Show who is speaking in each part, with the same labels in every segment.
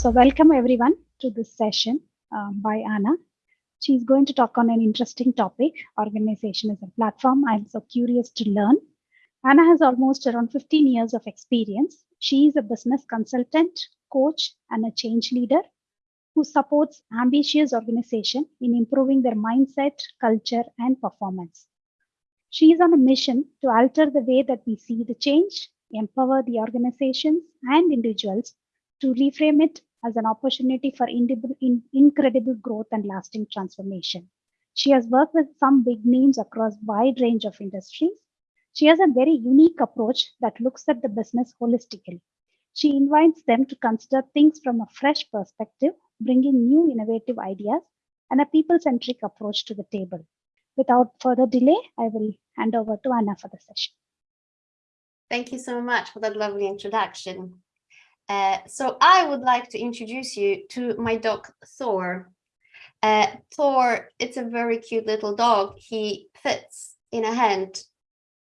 Speaker 1: So welcome everyone to this session um, by Anna. She's going to talk on an interesting topic, organization as a platform. I'm so curious to learn. Anna has almost around 15 years of experience. She is a business consultant, coach, and a change leader who supports ambitious organization in improving their mindset, culture, and performance. She is on a mission to alter the way that we see the change, empower the organizations and individuals to reframe it as an opportunity for incredible growth and lasting transformation. She has worked with some big names across a wide range of industries. She has a very unique approach that looks at the business holistically. She invites them to consider things from a fresh perspective, bringing new innovative ideas and a people-centric approach to the table. Without further delay, I will hand over to Anna for the session.
Speaker 2: Thank you so much for that lovely introduction. Uh, so I would like to introduce you to my dog Thor. Uh, Thor, it's a very cute little dog. He fits in a hand,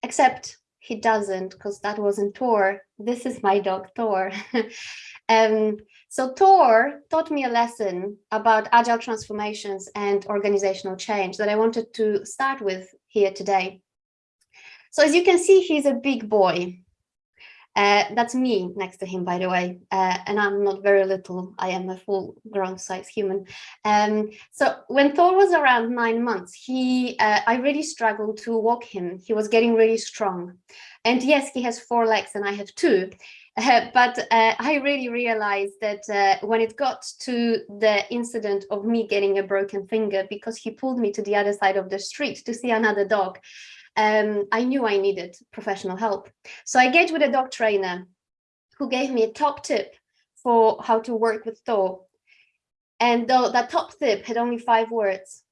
Speaker 2: except he doesn't because that wasn't Thor. This is my dog Thor. um, so Thor taught me a lesson about agile transformations and organizational change that I wanted to start with here today. So as you can see, he's a big boy. Uh, that's me next to him, by the way, uh, and I'm not very little. I am a full grown size human. Um, so when Thor was around nine months, he, uh, I really struggled to walk him. He was getting really strong. And yes, he has four legs and I have two. Uh, but uh, I really realized that uh, when it got to the incident of me getting a broken finger because he pulled me to the other side of the street to see another dog, um, I knew I needed professional help. So I engaged with a dog trainer who gave me a top tip for how to work with Thor. And though that top tip had only five words,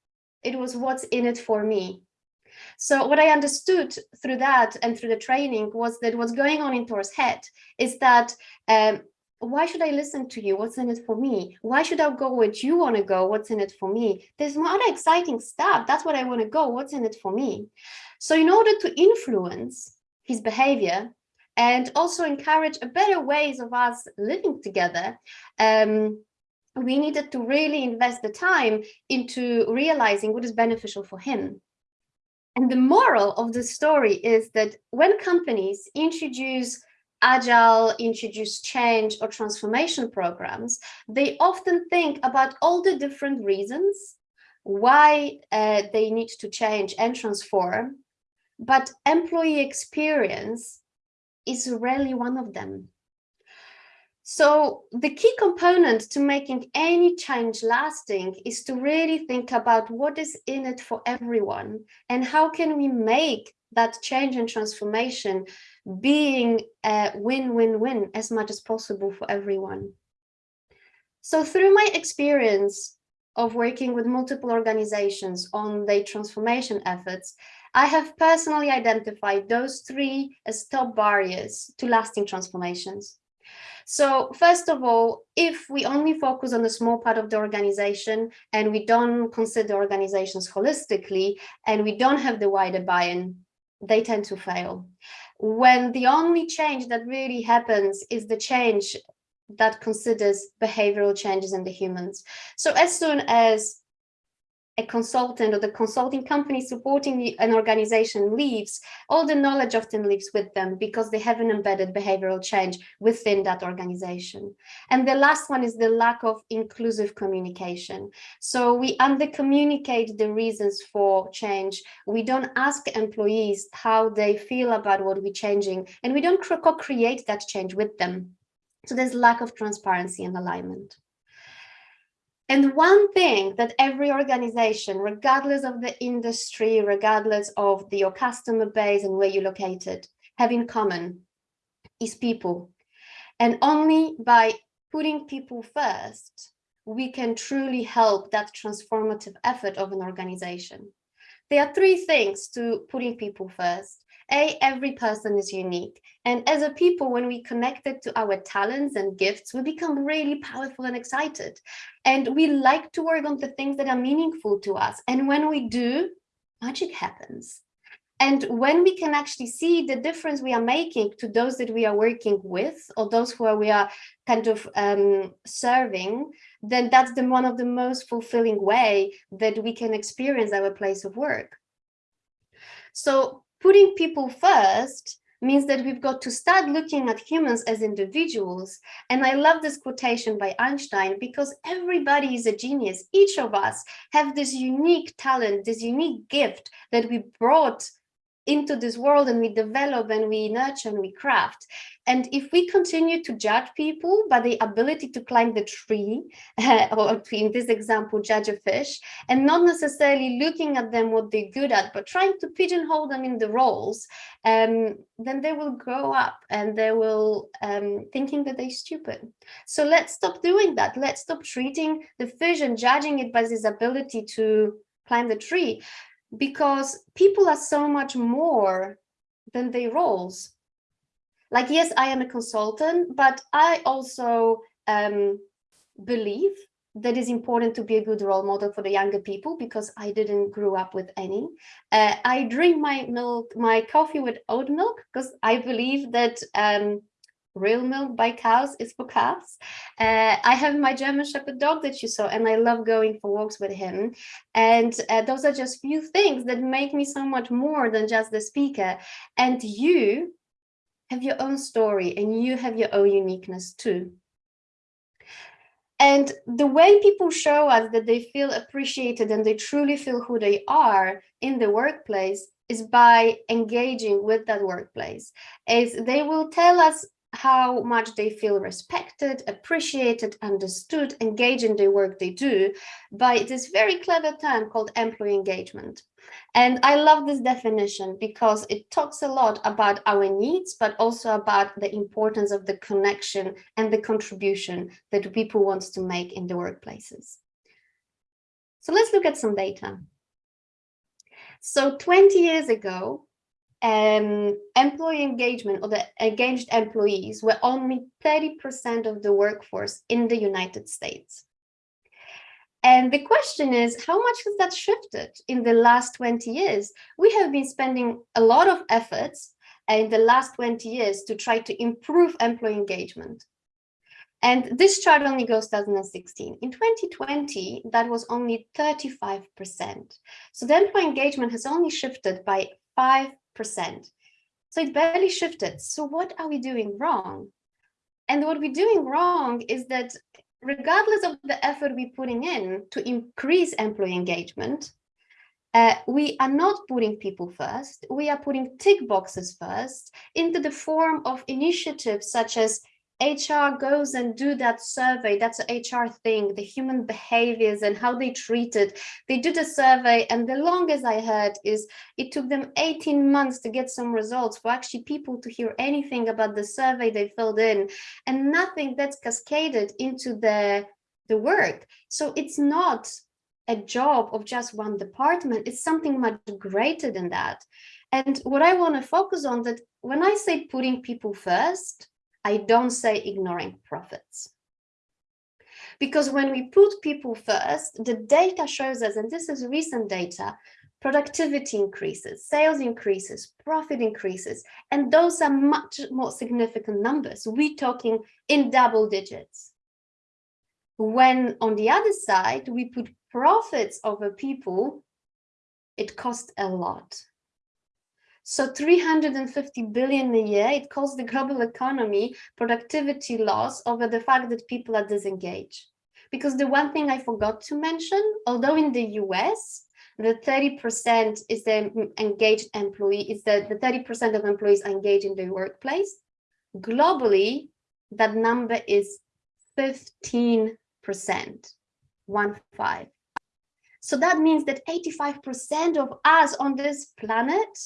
Speaker 2: it was what's in it for me. So what I understood through that and through the training was that what's going on in Thor's head is that um, why should I listen to you? What's in it for me? Why should I go where you want to go? What's in it for me? There's more other exciting stuff. That's what I want to go. What's in it for me? So in order to influence his behavior and also encourage a better ways of us living together, um, we needed to really invest the time into realizing what is beneficial for him. And the moral of the story is that when companies introduce agile, introduce change or transformation programs, they often think about all the different reasons why uh, they need to change and transform but employee experience is rarely one of them. So the key component to making any change lasting is to really think about what is in it for everyone and how can we make that change and transformation being a win-win-win as much as possible for everyone. So through my experience of working with multiple organizations on their transformation efforts, I have personally identified those three as top barriers to lasting transformations. So first of all, if we only focus on a small part of the organization and we don't consider organizations holistically and we don't have the wider buy-in, they tend to fail. When the only change that really happens is the change that considers behavioral changes in the humans. So as soon as a consultant or the consulting company supporting an organization leaves, all the knowledge often leaves with them because they have an embedded behavioral change within that organization. And the last one is the lack of inclusive communication. So we under communicate the reasons for change. We don't ask employees how they feel about what we're changing, and we don't co-create that change with them. So there's lack of transparency and alignment. And one thing that every organization, regardless of the industry, regardless of the, your customer base and where you're located, have in common is people. And only by putting people first, we can truly help that transformative effort of an organization. There are three things to putting people first. A, every person is unique. And as a people, when we connect it to our talents and gifts, we become really powerful and excited. And we like to work on the things that are meaningful to us. And when we do, magic happens. And when we can actually see the difference we are making to those that we are working with or those who are, we are kind of um, serving, then that's the one of the most fulfilling way that we can experience our place of work. So putting people first means that we've got to start looking at humans as individuals. And I love this quotation by Einstein because everybody is a genius. Each of us have this unique talent, this unique gift that we brought into this world and we develop and we nurture and we craft. And if we continue to judge people by the ability to climb the tree, or in this example, judge a fish, and not necessarily looking at them what they're good at, but trying to pigeonhole them in the roles, um, then they will grow up and they will um, thinking that they're stupid. So let's stop doing that. Let's stop treating the fish and judging it by this ability to climb the tree because people are so much more than their roles. Like, yes, I am a consultant, but I also um, believe that is important to be a good role model for the younger people because I didn't grow up with any. Uh, I drink my milk, my coffee with oat milk because I believe that um, real milk by cows is for calves. Uh, I have my German Shepherd dog that you saw, and I love going for walks with him. And uh, those are just few things that make me so much more than just the speaker. And you have your own story and you have your own uniqueness too. And the way people show us that they feel appreciated and they truly feel who they are in the workplace is by engaging with that workplace. Is they will tell us how much they feel respected, appreciated, understood, engaged in the work they do by this very clever term called employee engagement. And I love this definition because it talks a lot about our needs, but also about the importance of the connection and the contribution that people want to make in the workplaces. So let's look at some data. So 20 years ago, um, employee engagement or the engaged employees were only 30% of the workforce in the United States. And the question is, how much has that shifted in the last 20 years? We have been spending a lot of efforts in the last 20 years to try to improve employee engagement. And this chart only goes 2016. In 2020, that was only 35%. So the employee engagement has only shifted by 5 so it barely shifted. So what are we doing wrong? And what we're doing wrong is that regardless of the effort we're putting in to increase employee engagement, uh, we are not putting people first. We are putting tick boxes first into the form of initiatives such as HR goes and do that survey. That's an HR thing, the human behaviors and how they treat it. They do the survey and the longest I heard is it took them 18 months to get some results for actually people to hear anything about the survey they filled in and nothing that's cascaded into the, the work. So it's not a job of just one department. It's something much greater than that. And what I want to focus on that when I say putting people first, I don't say ignoring profits. Because when we put people first, the data shows us, and this is recent data, productivity increases, sales increases, profit increases, and those are much more significant numbers. We're talking in double digits. When on the other side, we put profits over people, it costs a lot. So 350 billion a year, it costs the global economy productivity loss over the fact that people are disengaged. Because the one thing I forgot to mention, although in the US, the 30% is the engaged employee, is that the 30% of employees are engaged in the workplace. Globally, that number is 15%, one five. So that means that 85% of us on this planet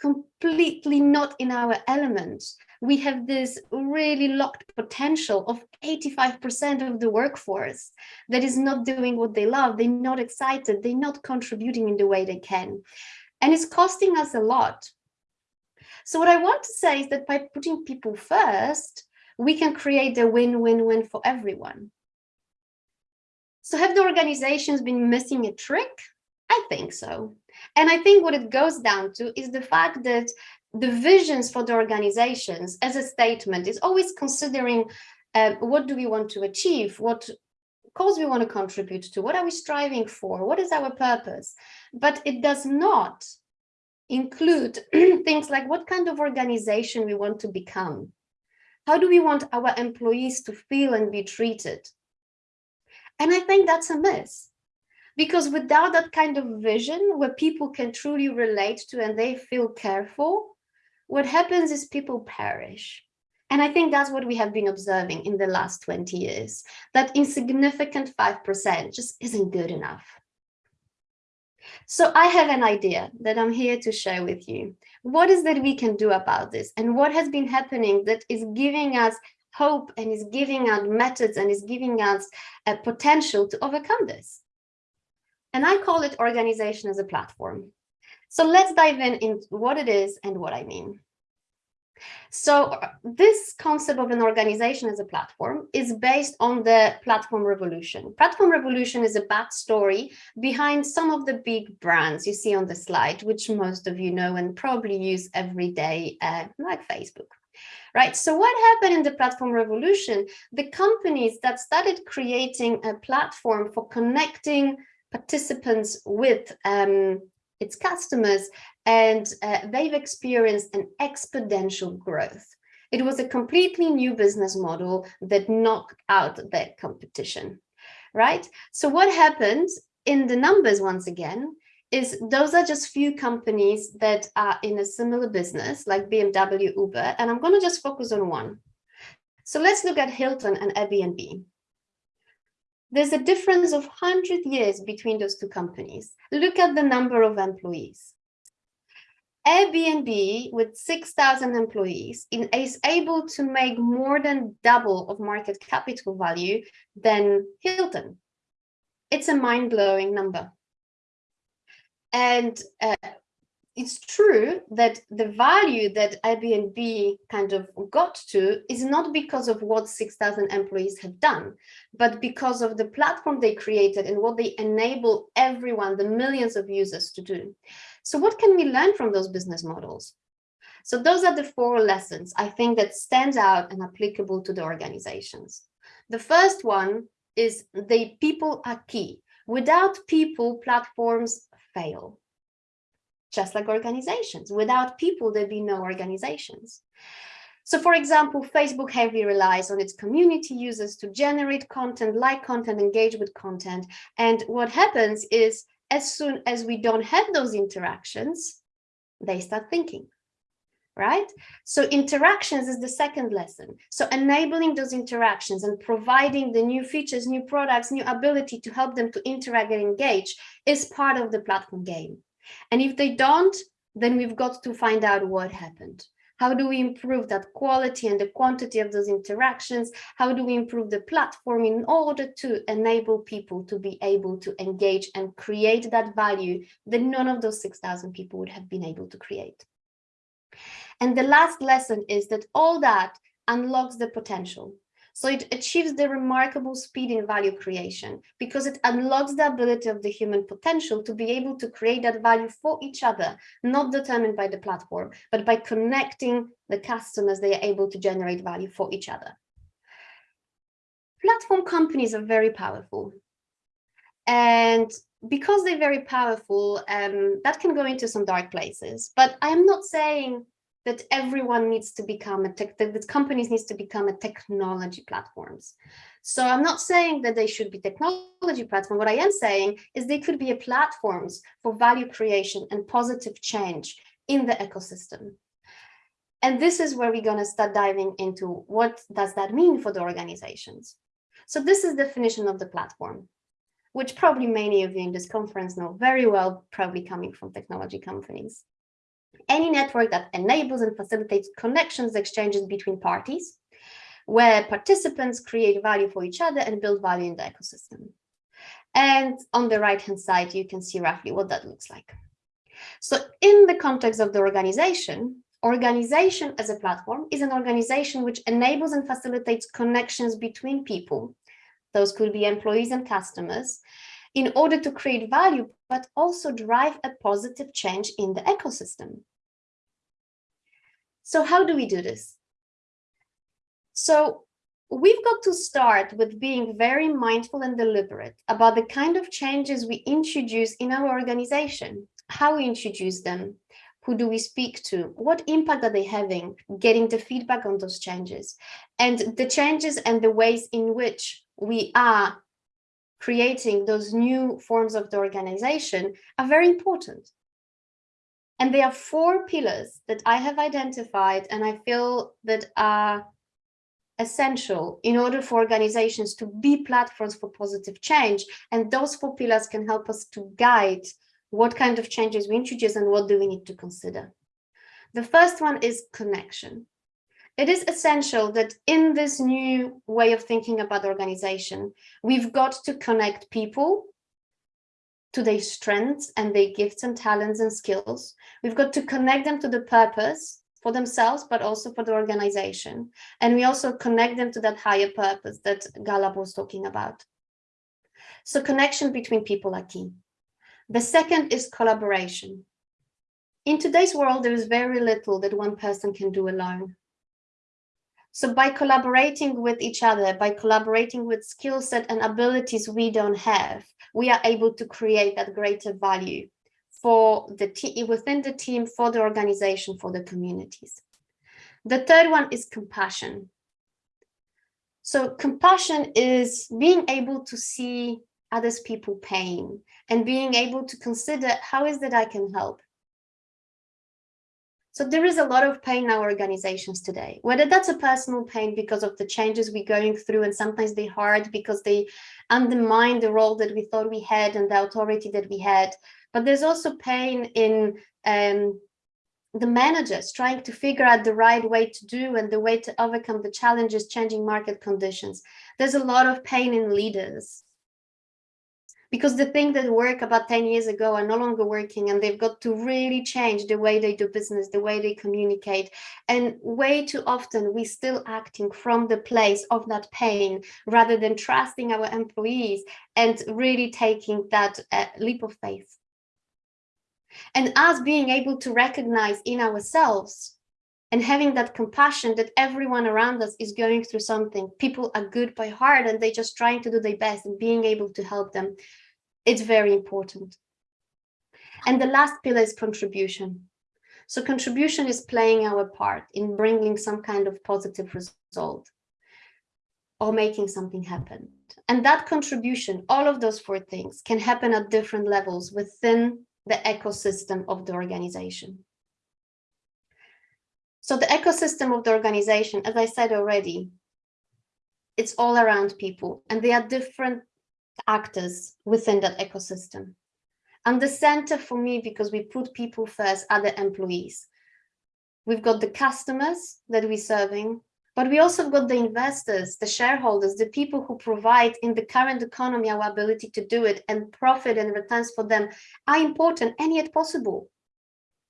Speaker 2: completely not in our element. We have this really locked potential of 85% of the workforce that is not doing what they love. They're not excited. They're not contributing in the way they can. And it's costing us a lot. So what I want to say is that by putting people first, we can create a win-win-win for everyone. So have the organizations been missing a trick? I think so. And I think what it goes down to is the fact that the visions for the organizations as a statement is always considering uh, what do we want to achieve, what cause we want to contribute to, what are we striving for, what is our purpose, but it does not include things like what kind of organization we want to become. How do we want our employees to feel and be treated? And I think that's a miss because without that kind of vision where people can truly relate to and they feel careful, what happens is people perish. And I think that's what we have been observing in the last 20 years, that insignificant 5% just isn't good enough. So I have an idea that I'm here to share with you. What is that we can do about this? And what has been happening that is giving us hope and is giving us methods and is giving us a potential to overcome this? And I call it organization as a platform. So let's dive in into what it is and what I mean. So uh, this concept of an organization as a platform is based on the platform revolution. Platform revolution is a backstory behind some of the big brands you see on the slide, which most of you know and probably use every day, uh, like Facebook. Right, so what happened in the platform revolution? The companies that started creating a platform for connecting participants with um, its customers, and uh, they've experienced an exponential growth. It was a completely new business model that knocked out their competition, right? So what happens in the numbers once again is those are just few companies that are in a similar business like BMW, Uber, and I'm going to just focus on one. So let's look at Hilton and Airbnb. There's a difference of 100 years between those two companies. Look at the number of employees. Airbnb with 6,000 employees is able to make more than double of market capital value than Hilton. It's a mind-blowing number. And uh, it's true that the value that Airbnb kind of got to is not because of what 6,000 employees have done, but because of the platform they created and what they enable everyone, the millions of users to do. So what can we learn from those business models? So those are the four lessons I think that stands out and applicable to the organizations. The first one is the people are key. Without people, platforms fail just like organizations. Without people, there'd be no organizations. So for example, Facebook heavily relies on its community users to generate content, like content, engage with content. And what happens is as soon as we don't have those interactions, they start thinking, right? So interactions is the second lesson. So enabling those interactions and providing the new features, new products, new ability to help them to interact and engage is part of the platform game. And if they don't, then we've got to find out what happened. How do we improve that quality and the quantity of those interactions? How do we improve the platform in order to enable people to be able to engage and create that value that none of those 6,000 people would have been able to create? And the last lesson is that all that unlocks the potential. So it achieves the remarkable speed in value creation because it unlocks the ability of the human potential to be able to create that value for each other, not determined by the platform, but by connecting the customers, they are able to generate value for each other. Platform companies are very powerful. And because they're very powerful, um, that can go into some dark places. But I'm not saying that everyone needs to become a tech, that companies needs to become a technology platforms. So I'm not saying that they should be technology platform. What I am saying is they could be a platforms for value creation and positive change in the ecosystem. And this is where we're going to start diving into what does that mean for the organizations. So this is the definition of the platform, which probably many of you in this conference know very well, probably coming from technology companies any network that enables and facilitates connections, exchanges between parties, where participants create value for each other and build value in the ecosystem. And on the right-hand side, you can see roughly what that looks like. So in the context of the organization, organization as a platform is an organization which enables and facilitates connections between people. Those could be employees and customers in order to create value, but also drive a positive change in the ecosystem. So how do we do this? So we've got to start with being very mindful and deliberate about the kind of changes we introduce in our organization, how we introduce them, who do we speak to, what impact are they having, getting the feedback on those changes, and the changes and the ways in which we are creating those new forms of the organization are very important. And there are four pillars that I have identified and I feel that are essential in order for organizations to be platforms for positive change. And those four pillars can help us to guide what kind of changes we introduce and what do we need to consider. The first one is connection it is essential that in this new way of thinking about organization, we've got to connect people to their strengths and their gifts and talents and skills. We've got to connect them to the purpose for themselves, but also for the organization. And we also connect them to that higher purpose that Gallup was talking about. So connection between people are key. The second is collaboration. In today's world, there is very little that one person can do alone. So by collaborating with each other, by collaborating with skill set and abilities we don't have, we are able to create that greater value for the team within the team, for the organization, for the communities. The third one is compassion. So compassion is being able to see others people pain and being able to consider how is that I can help? So there is a lot of pain in our organizations today, whether that's a personal pain because of the changes we're going through, and sometimes they're hard because they undermine the role that we thought we had and the authority that we had. But there's also pain in um, the managers trying to figure out the right way to do and the way to overcome the challenges, changing market conditions. There's a lot of pain in leaders because the things that work about 10 years ago are no longer working and they've got to really change the way they do business, the way they communicate. And way too often we're still acting from the place of that pain rather than trusting our employees and really taking that uh, leap of faith. And us being able to recognize in ourselves and having that compassion that everyone around us is going through something. People are good by heart and they're just trying to do their best and being able to help them. It's very important. And the last pillar is contribution. So contribution is playing our part in bringing some kind of positive result or making something happen. And that contribution, all of those four things can happen at different levels within the ecosystem of the organization. So the ecosystem of the organization, as I said already, it's all around people and there are different actors within that ecosystem. And the center for me, because we put people first, are the employees. We've got the customers that we're serving, but we also got the investors, the shareholders, the people who provide in the current economy our ability to do it and profit and returns for them are important and yet possible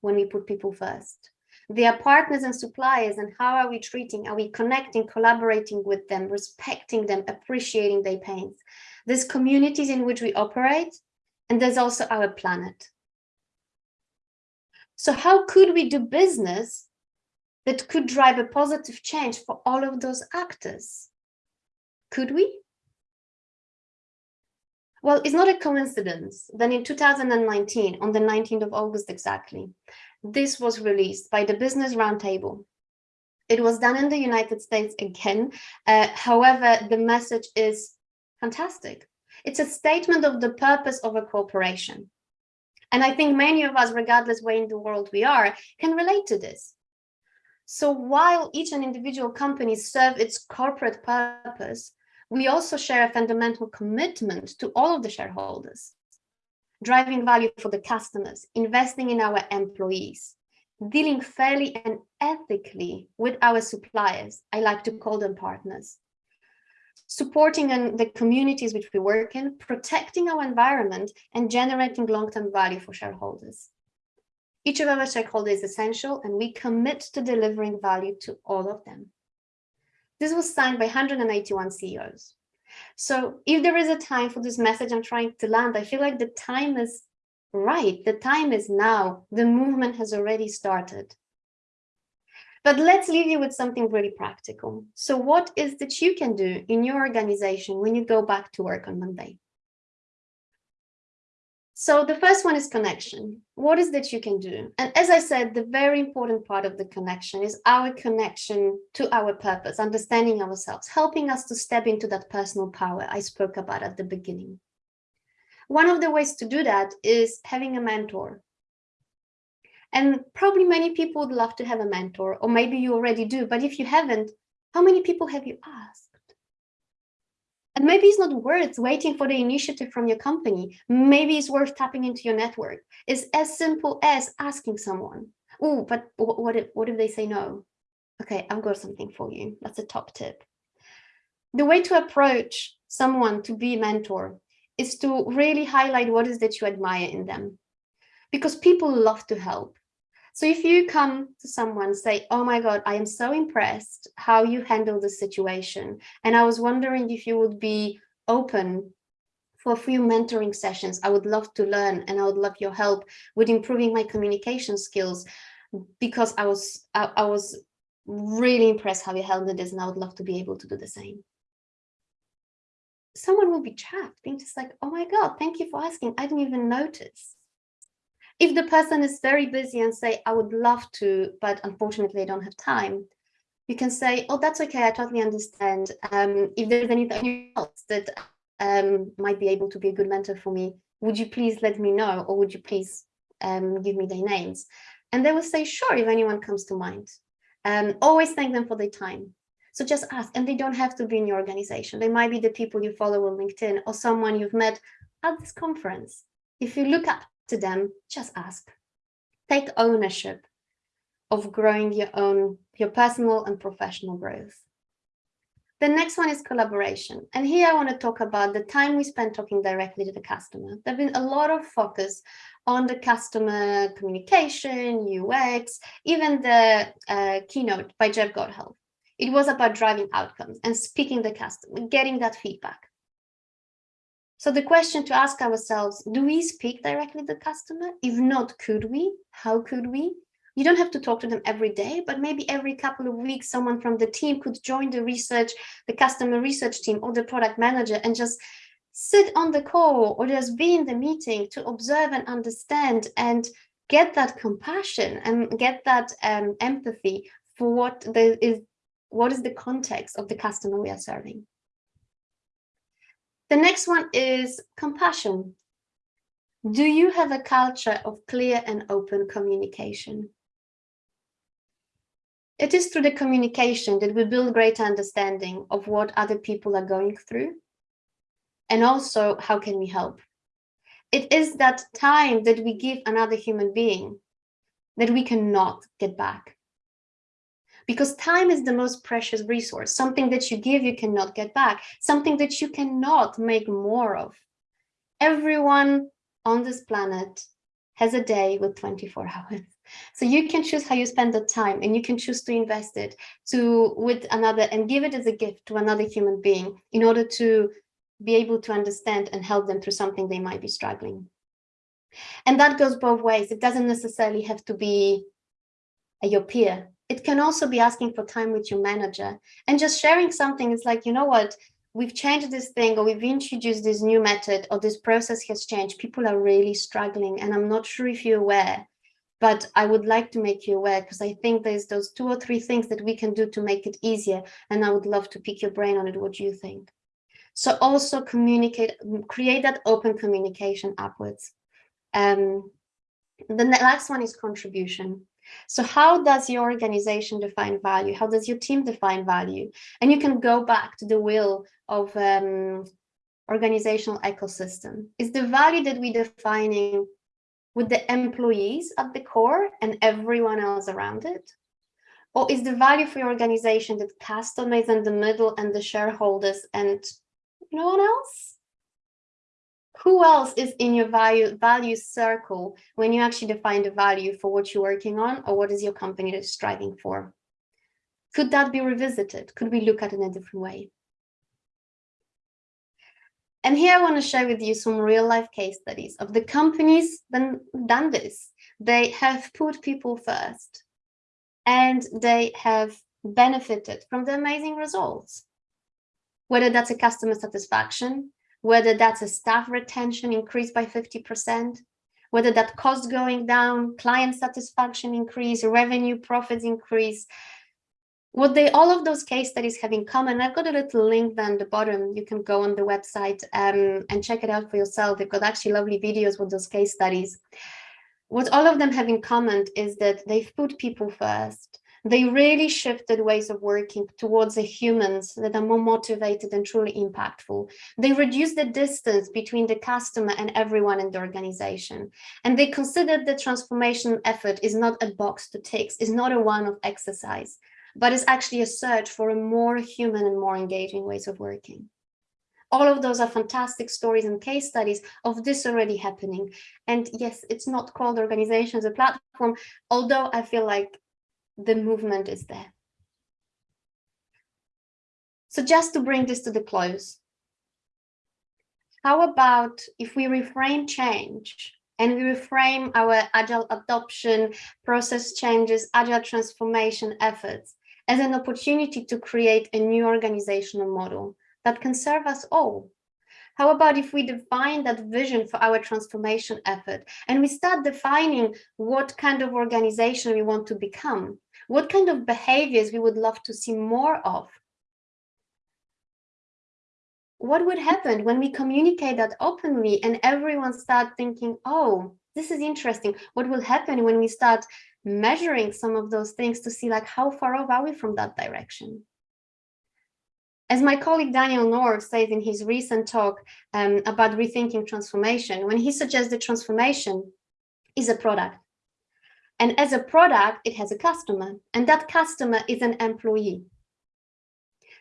Speaker 2: when we put people first. They are partners and suppliers and how are we treating, are we connecting, collaborating with them, respecting them, appreciating their pains. There's communities in which we operate and there's also our planet. So how could we do business that could drive a positive change for all of those actors? Could we? Well, it's not a coincidence that in 2019, on the 19th of August exactly, this was released by the Business Roundtable. It was done in the United States again. Uh, however, the message is fantastic. It's a statement of the purpose of a corporation. And I think many of us, regardless where in the world we are, can relate to this. So while each and individual company serve its corporate purpose, we also share a fundamental commitment to all of the shareholders driving value for the customers, investing in our employees, dealing fairly and ethically with our suppliers. I like to call them partners. Supporting the communities which we work in, protecting our environment and generating long-term value for shareholders. Each of our shareholders is essential and we commit to delivering value to all of them. This was signed by 181 CEOs. So if there is a time for this message I'm trying to land, I feel like the time is right. The time is now. The movement has already started. But let's leave you with something really practical. So what is that you can do in your organization when you go back to work on Monday? So the first one is connection. What is that you can do? And as I said, the very important part of the connection is our connection to our purpose, understanding ourselves, helping us to step into that personal power I spoke about at the beginning. One of the ways to do that is having a mentor, and probably many people would love to have a mentor, or maybe you already do, but if you haven't, how many people have you asked? And maybe it's not worth waiting for the initiative from your company. Maybe it's worth tapping into your network. It's as simple as asking someone, oh, but what if, what if they say no? Okay, I've got something for you. That's a top tip. The way to approach someone to be a mentor is to really highlight what is that you admire in them because people love to help. So if you come to someone say, oh my God, I am so impressed how you handle the situation. And I was wondering if you would be open for a few mentoring sessions. I would love to learn and I would love your help with improving my communication skills because I was I, I was really impressed how you handled this and I would love to be able to do the same. Someone will be chapped, being just like, oh my God, thank you for asking. I didn't even notice. If the person is very busy and say, I would love to, but unfortunately I don't have time, you can say, oh, that's okay, I totally understand. Um, if there's anything else that um, might be able to be a good mentor for me, would you please let me know or would you please um, give me their names? And they will say, sure, if anyone comes to mind. Um, always thank them for their time. So just ask, and they don't have to be in your organization. They might be the people you follow on LinkedIn or someone you've met at this conference. If you look up to them, just ask. Take ownership of growing your own, your personal and professional growth. The next one is collaboration. And here I want to talk about the time we spend talking directly to the customer. There's been a lot of focus on the customer communication, UX, even the uh, keynote by Jeff Gothelf. It was about driving outcomes and speaking the customer, getting that feedback. So the question to ask ourselves, do we speak directly to the customer? If not, could we? How could we? You don't have to talk to them every day, but maybe every couple of weeks, someone from the team could join the research, the customer research team or the product manager and just sit on the call or just be in the meeting to observe and understand and get that compassion and get that um, empathy for what the, is what is the context of the customer we are serving. The next one is compassion. Do you have a culture of clear and open communication? It is through the communication that we build greater understanding of what other people are going through and also how can we help. It is that time that we give another human being that we cannot get back because time is the most precious resource, something that you give, you cannot get back, something that you cannot make more of. Everyone on this planet has a day with 24 hours. So you can choose how you spend the time and you can choose to invest it to with another and give it as a gift to another human being in order to be able to understand and help them through something they might be struggling. And that goes both ways. It doesn't necessarily have to be a, your peer it can also be asking for time with your manager and just sharing something. It's like, you know what, we've changed this thing or we've introduced this new method or this process has changed. People are really struggling and I'm not sure if you're aware, but I would like to make you aware because I think there's those two or three things that we can do to make it easier. And I would love to pick your brain on it. What do you think? So also communicate, create that open communication upwards. Um, the last one is contribution. So how does your organization define value? How does your team define value? And you can go back to the will of um, organizational ecosystem. Is the value that we're defining with the employees at the core and everyone else around it? Or is the value for your organization that customers in the middle and the shareholders and no one else? Who else is in your value value circle when you actually define the value for what you're working on or what is your company that's striving for? Could that be revisited? Could we look at it in a different way? And here I want to share with you some real life case studies of the companies that done this. They have put people first and they have benefited from the amazing results. Whether that's a customer satisfaction, whether that's a staff retention increased by 50%, whether that cost going down, client satisfaction increase, revenue profits increase. What they all of those case studies have in common, I've got a little link down the bottom. You can go on the website um, and check it out for yourself. They've got actually lovely videos with those case studies. What all of them have in common is that they've put people first they really shifted ways of working towards the humans that are more motivated and truly impactful. They reduced the distance between the customer and everyone in the organization. And they considered the transformation effort is not a box to tick, is not a one-off exercise, but is actually a search for a more human and more engaging ways of working. All of those are fantastic stories and case studies of this already happening. And yes, it's not called organization as a platform, although I feel like the movement is there. So just to bring this to the close, how about if we reframe change and we reframe our agile adoption, process changes, agile transformation efforts as an opportunity to create a new organizational model that can serve us all. How about if we define that vision for our transformation effort and we start defining what kind of organization we want to become? What kind of behaviors we would love to see more of? What would happen when we communicate that openly and everyone start thinking, oh, this is interesting. What will happen when we start measuring some of those things to see like how far off are we from that direction? As my colleague Daniel Norv says in his recent talk um, about rethinking transformation, when he suggests that transformation is a product, and as a product, it has a customer, and that customer is an employee.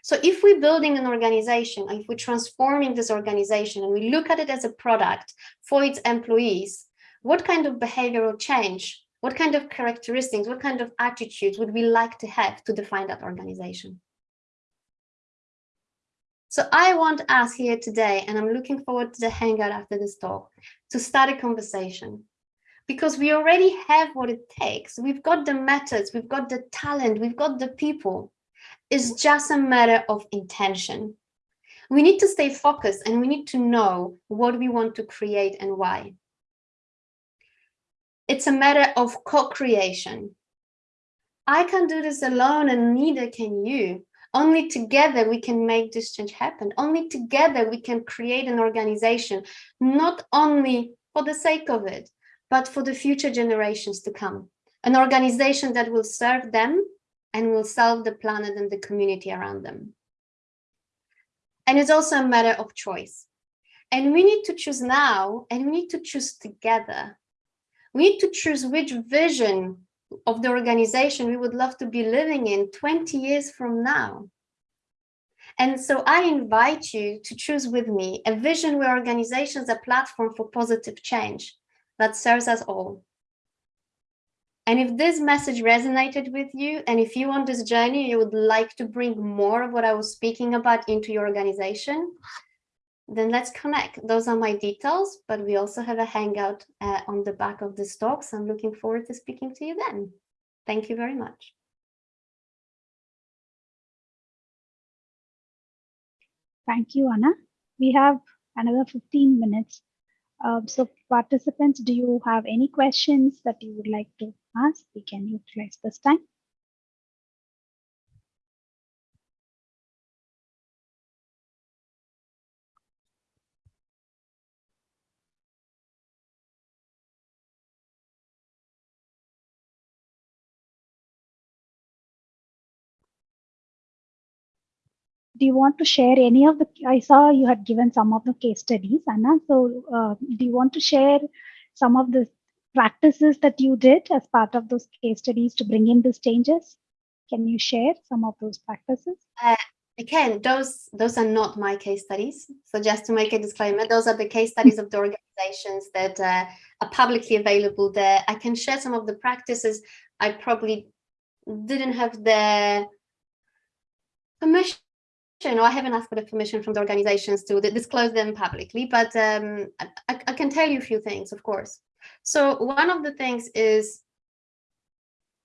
Speaker 2: So if we're building an organization, if we're transforming this organization and we look at it as a product for its employees, what kind of behavioral change, what kind of characteristics, what kind of attitudes would we like to have to define that organization? So I want us here today, and I'm looking forward to the hangout after this talk, to start a conversation because we already have what it takes. We've got the methods, we've got the talent, we've got the people. It's just a matter of intention. We need to stay focused and we need to know what we want to create and why. It's a matter of co-creation. I can't do this alone and neither can you. Only together we can make this change happen. Only together we can create an organization, not only for the sake of it, but for the future generations to come. An organization that will serve them and will serve the planet and the community around them. And it's also a matter of choice. And we need to choose now and we need to choose together. We need to choose which vision of the organization we would love to be living in 20 years from now. And so I invite you to choose with me a vision where organizations are platform for positive change, that serves us all. And if this message resonated with you, and if you on this journey, you would like to bring more of what I was speaking about into your organization, then let's connect. Those are my details, but we also have a hangout uh, on the back of this talk. So I'm looking forward to speaking to you then. Thank you very much.
Speaker 1: Thank you, Anna. We have another 15 minutes um, so participants, do you have any questions that you would like to ask? We can utilize this time. Do you want to share any of the, I saw you had given some of the case studies, Anna. So uh, do you want to share some of the practices that you did as part of those case studies to bring in these changes? Can you share some of those practices?
Speaker 2: Uh, again, those those are not my case studies. So just to make a disclaimer, those are the case studies of the organizations that uh, are publicly available there. I can share some of the practices. I probably didn't have the permission or I haven't asked for the permission from the organizations to disclose them publicly, but um, I, I, can tell you a few things, of course. So one of the things is,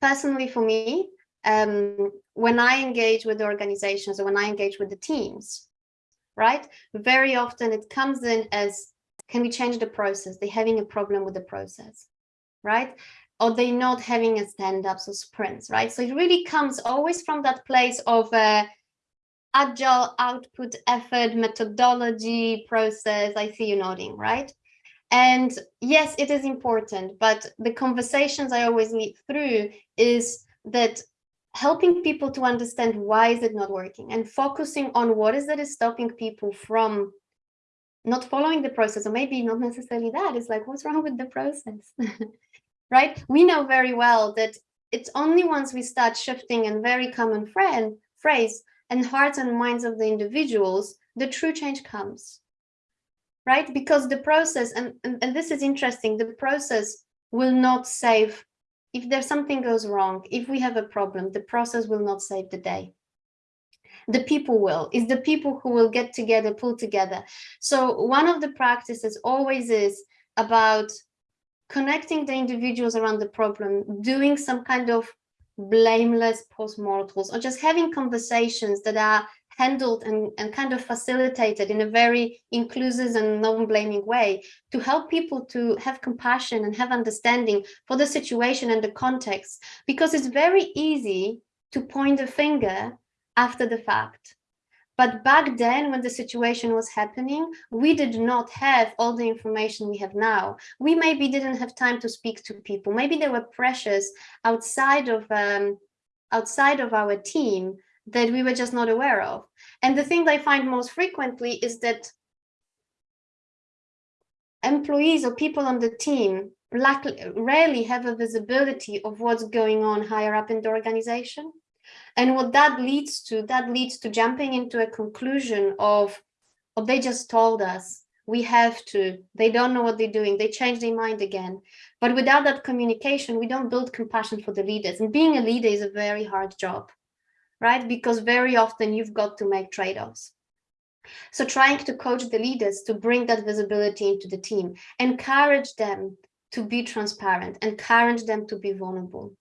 Speaker 2: personally for me, um, when I engage with the organizations or when I engage with the teams, right, very often it comes in as, can we change the process? They're having a problem with the process, right? Or they're not having a stand-ups or sprints, right? So it really comes always from that place of uh, agile output effort methodology process. I see you nodding right? And yes it is important but the conversations i always lead through is that helping people to understand why is it not working and focusing on what is that is stopping people from not following the process or maybe not necessarily that it's like what's wrong with the process? Right? We know very well that it's only once we start shifting and very common friend phrase and hearts and minds of the individuals, the true change comes, right? Because the process, and, and, and this is interesting, the process will not save, if there's something goes wrong, if we have a problem, the process will not save the day. The people will, it's the people who will get together, pull together. So one of the practices always is about connecting the individuals around the problem, doing some kind of blameless postmortems or just having conversations that are handled and, and kind of facilitated in a very inclusive and non-blaming way to help people to have compassion and have understanding for the situation and the context. Because it's very easy to point a finger after the fact but back then, when the situation was happening, we did not have all the information we have now. We maybe didn't have time to speak to people. Maybe there were pressures outside of um, outside of our team that we were just not aware of. And the thing I find most frequently is that employees or people on the team rarely have a visibility of what's going on higher up in the organization. And what that leads to, that leads to jumping into a conclusion of, oh, they just told us we have to, they don't know what they're doing, they change their mind again. But without that communication, we don't build compassion for the leaders. And being a leader is a very hard job, right? Because very often you've got to make trade-offs. So trying to coach the leaders to bring that visibility into the team, encourage them to be transparent, encourage them to be vulnerable.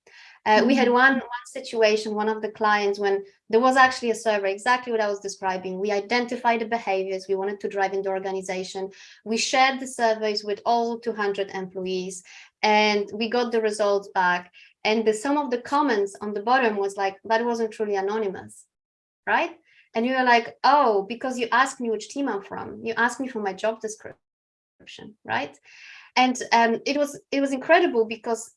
Speaker 2: Uh, we had mm-hmm. one, one situation, one of the clients, when there was actually a survey, exactly what I was describing. We identified the behaviors we wanted to drive in the organization. We shared the surveys with all 200 employees and we got the results back. And the, some of the comments on the bottom was like, that wasn't truly anonymous, right? And you were like, oh, because you asked me which team I'm from. You asked me for my job description, right? And um, it was it was incredible because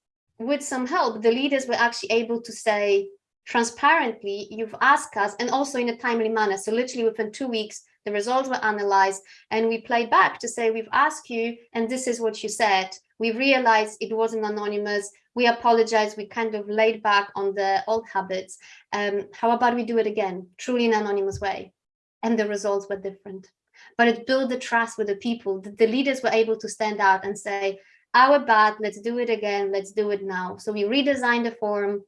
Speaker 2: with some help, the leaders were actually able to say transparently, you've asked us, and also in a timely manner. So literally within two weeks, the results were analyzed and we played back to say, we've asked you, and this is what you said. We realized it wasn't anonymous. We apologize. We kind of laid back on the old habits. Um, how about we do it again, truly in an anonymous way? And the results were different. But it built the trust with the people. The, the leaders were able to stand out and say, our bad, let's do it again, let's do it now. So we redesigned the form,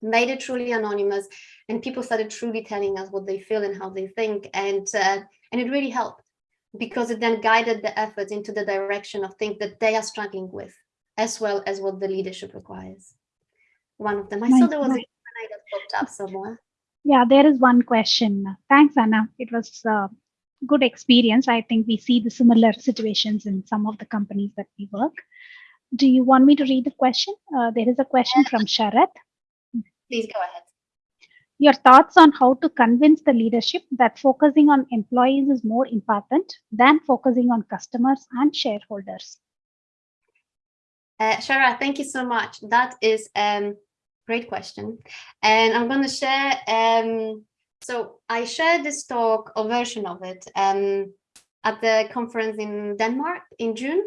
Speaker 2: made it truly anonymous, and people started truly telling us what they feel and how they think. And, uh, and it really helped because it then guided the efforts into the direction of things that they are struggling with, as well as what the leadership requires. One of them, I saw there was a that popped up somewhere.
Speaker 1: Yeah, there is one question. Thanks, Anna. It was a good experience. I think we see the similar situations in some of the companies that we work do you want me to read the question? Uh, there is a question from Sharat.
Speaker 2: Please go ahead.
Speaker 1: Your thoughts on how to convince the leadership that focusing on employees is more important than focusing on customers and shareholders?
Speaker 2: Uh, Shara, thank you so much. That is a um, great question. And I'm going to share, um, so I shared this talk or version of it um, at the conference in Denmark in June.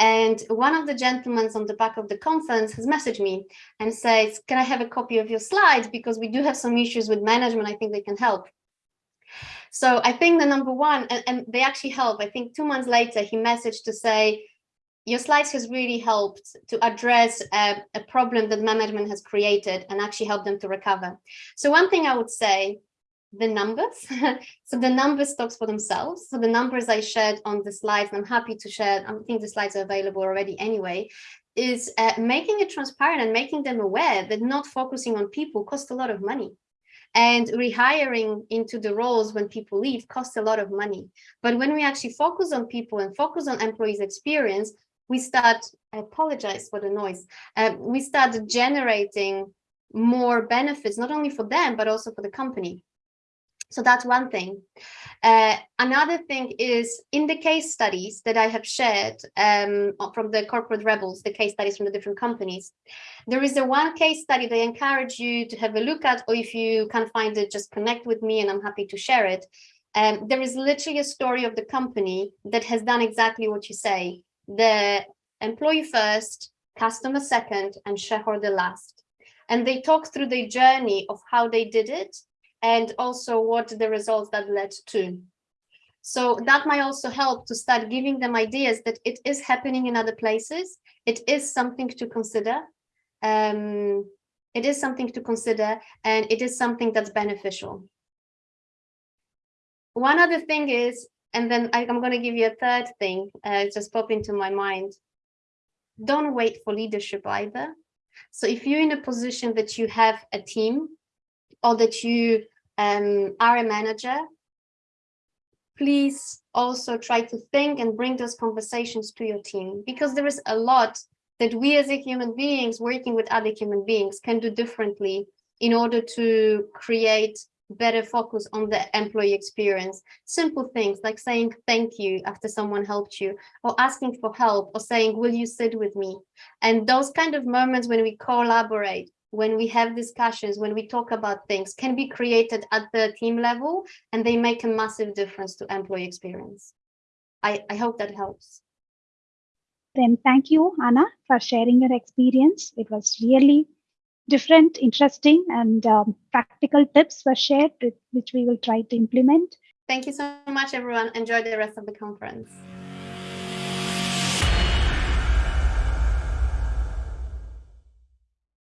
Speaker 2: And one of the gentlemen on the back of the conference has messaged me and says, can I have a copy of your slides? Because we do have some issues with management. I think they can help. So I think the number one, and, and they actually help. I think two months later, he messaged to say, your slides has really helped to address a, a problem that management has created and actually help them to recover. So one thing I would say the numbers. so the numbers talks for themselves. So the numbers I shared on the slides, and I'm happy to share, I think the slides are available already anyway, is uh, making it transparent and making them aware that not focusing on people costs a lot of money. And rehiring into the roles when people leave costs a lot of money. But when we actually focus on people and focus on employees' experience, we start, I apologize for the noise, uh, we start generating more benefits, not only for them, but also for the company. So that's one thing. Uh, another thing is in the case studies that I have shared um, from the corporate rebels, the case studies from the different companies, there is a one case study that I encourage you to have a look at, or if you can't find it, just connect with me and I'm happy to share it. Um, there is literally a story of the company that has done exactly what you say. The employee first, customer second, and shareholder last. And they talk through the journey of how they did it and also what the results that led to. So that might also help to start giving them ideas that it is happening in other places. It is something to consider. Um, it is something to consider and it is something that's beneficial. One other thing is, and then I, am going to give you a third thing, uh, just pop into my mind. Don't wait for leadership either. So if you're in a position that you have a team or that you um, are a manager, please also try to think and bring those conversations to your team because there is a lot that we as a human beings working with other human beings can do differently in order to create better focus on the employee experience. Simple things like saying thank you after someone helped you or asking for help or saying, will you sit with me? And those kind of moments when we collaborate, when we have discussions, when we talk about things can be created at the team level and they make a massive difference to employee experience. I, I hope that helps.
Speaker 1: Then thank you, Anna, for sharing your experience. It was really different, interesting, and um, practical tips were shared, which we will try to implement.
Speaker 2: Thank you so much, everyone. Enjoy the rest of the conference.